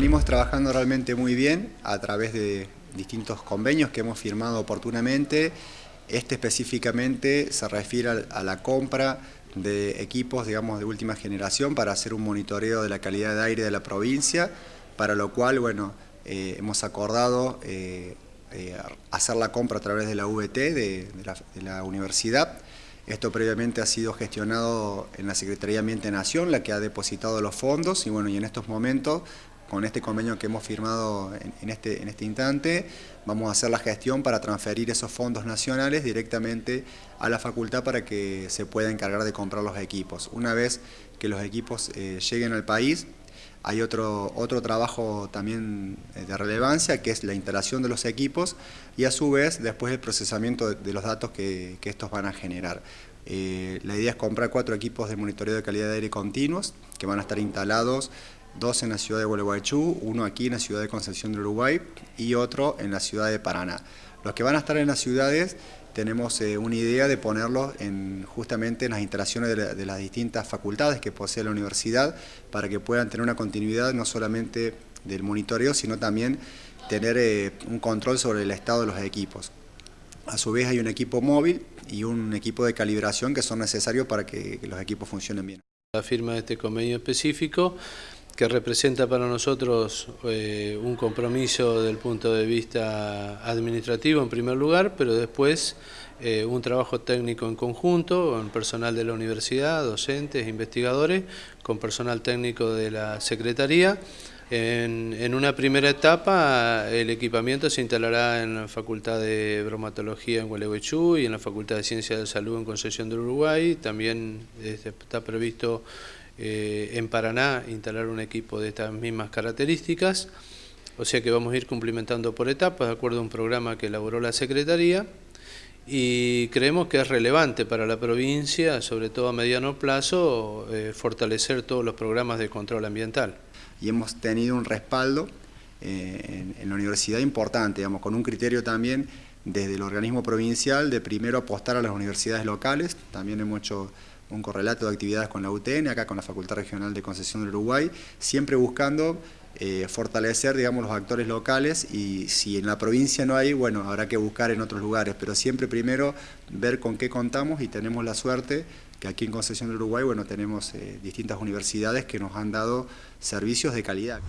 venimos trabajando realmente muy bien a través de distintos convenios que hemos firmado oportunamente. Este específicamente se refiere a la compra de equipos digamos, de última generación para hacer un monitoreo de la calidad de aire de la provincia, para lo cual bueno, eh, hemos acordado eh, eh, hacer la compra a través de la VT, de, la, universidad. Esto previamente ha sido gestionado en la Secretaría de Ambiente de Nación, la que ha depositado los fondos y bueno, y en estos momentos con este convenio que hemos firmado en, este, en este instante, vamos a hacer la gestión para transferir esos fondos nacionales directamente a la facultad para que se pueda encargar de comprar los equipos. Una vez que los equipos eh, lleguen al país, hay otro, otro trabajo también eh, de relevancia que es la instalación de los equipos y a su vez después el procesamiento de, los datos que, estos van a generar. Eh, la idea es comprar cuatro equipos de monitoreo de calidad de aire continuos que van a estar instalados dos en la ciudad de Gualeguaychú, uno aquí en la ciudad de Concepción del Uruguay y otro en la ciudad de Paraná. Los que van a estar en las ciudades tenemos eh, una idea de ponerlos en, justamente en las instalaciones de, las distintas facultades que posee la universidad para que puedan tener una continuidad no solamente del monitoreo, sino también tener eh, un control sobre el estado de los equipos. A su vez hay un equipo móvil y un equipo de calibración que son necesarios para que los equipos funcionen bien. La firma de este convenio específico que representa para nosotros eh, un compromiso del punto de vista administrativo en primer lugar, pero después eh, un trabajo técnico en conjunto con personal de la universidad, docentes, investigadores, con personal técnico de la Secretaría. En, una primera etapa el equipamiento se instalará en la Facultad de Bromatología en Gualeguaychú y en la Facultad de Ciencias de Salud en Concepción del Uruguay. También este, está previsto eh, en Paraná instalar un equipo de estas mismas características, o sea que vamos a ir cumplimentando por etapas de acuerdo a un programa que elaboró la Secretaría. Y creemos que es relevante para la provincia, sobre todo a mediano plazo, eh, fortalecer todos los programas de control ambiental. Y hemos tenido un respaldo eh, en, la universidad importante, digamos, con un criterio también desde el organismo provincial de primero apostar a las universidades locales, también hemos hecho un correlato de actividades con la UTN, acá con la Facultad Regional de Concesión del Uruguay, siempre buscando eh, fortalecer digamos, los actores locales y si en la provincia no hay, bueno, habrá que buscar en otros lugares, pero siempre primero ver con qué contamos y tenemos la suerte que aquí en Concesión del Uruguay, bueno, tenemos eh, distintas universidades que nos han dado servicios de calidad.